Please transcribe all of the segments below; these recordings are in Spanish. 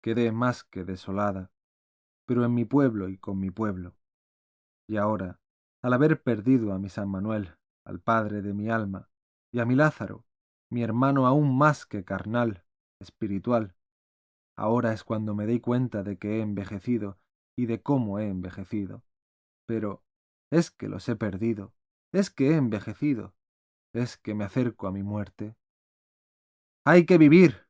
quedé más que desolada, pero en mi pueblo y con mi pueblo. Y ahora, al haber perdido a mi San Manuel, al padre de mi alma, y a mi Lázaro, mi hermano aún más que carnal, espiritual, ahora es cuando me doy cuenta de que he envejecido y de cómo he envejecido. Pero es que los he perdido, es que he envejecido, es que me acerco a mi muerte. Hay que vivir.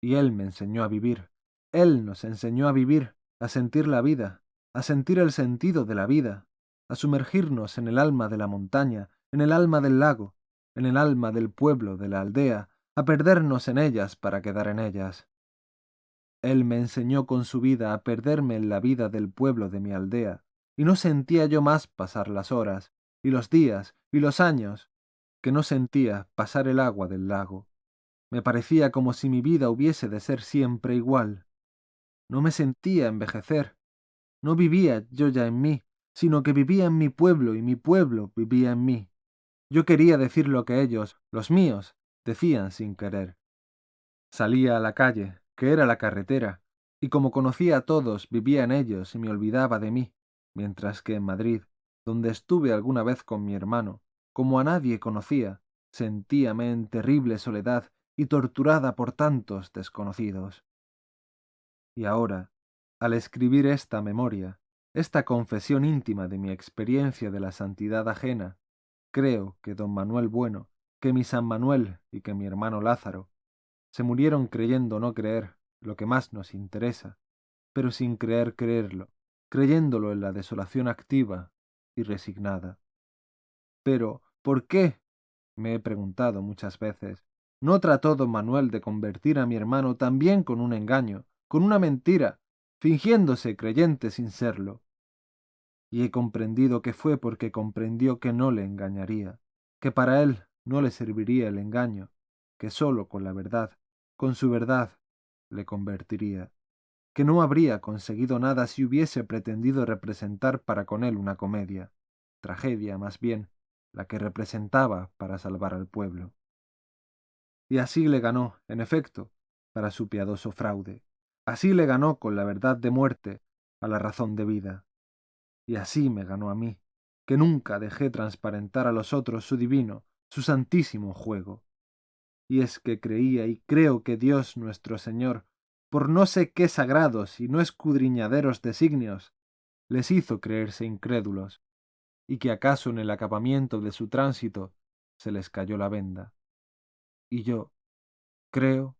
Y él me enseñó a vivir, él nos enseñó a vivir, a sentir la vida, a sentir el sentido de la vida, a sumergirnos en el alma de la montaña, en el alma del lago, en el alma del pueblo, de la aldea, a perdernos en ellas para quedar en ellas. Él me enseñó con su vida a perderme en la vida del pueblo de mi aldea, y no sentía yo más pasar las horas, y los días, y los años, que no sentía pasar el agua del lago. Me parecía como si mi vida hubiese de ser siempre igual. No me sentía envejecer. No vivía yo ya en mí, sino que vivía en mi pueblo y mi pueblo vivía en mí. Yo quería decir lo que ellos, los míos, decían sin querer. Salía a la calle, que era la carretera, y como conocía a todos, vivía en ellos y me olvidaba de mí, mientras que en Madrid, donde estuve alguna vez con mi hermano, como a nadie conocía, sentíame en terrible soledad y torturada por tantos desconocidos. Y ahora, al escribir esta memoria, esta confesión íntima de mi experiencia de la santidad ajena, creo que don Manuel Bueno, que mi San Manuel y que mi hermano Lázaro se murieron creyendo no creer lo que más nos interesa, pero sin creer creerlo, creyéndolo en la desolación activa y resignada. Pero, ¿por qué? me he preguntado muchas veces. ¿No trató don Manuel de convertir a mi hermano también con un engaño, con una mentira, fingiéndose creyente sin serlo? Y he comprendido que fue porque comprendió que no le engañaría, que para él no le serviría el engaño, que sólo con la verdad, con su verdad, le convertiría, que no habría conseguido nada si hubiese pretendido representar para con él una comedia, tragedia más bien, la que representaba para salvar al pueblo. Y así le ganó, en efecto, para su piadoso fraude. Así le ganó con la verdad de muerte a la razón de vida. Y así me ganó a mí, que nunca dejé transparentar a los otros su divino, su santísimo juego. Y es que creía y creo que Dios nuestro Señor, por no sé qué sagrados y no escudriñaderos designios, les hizo creerse incrédulos, y que acaso en el acabamiento de su tránsito se les cayó la venda. Y yo creo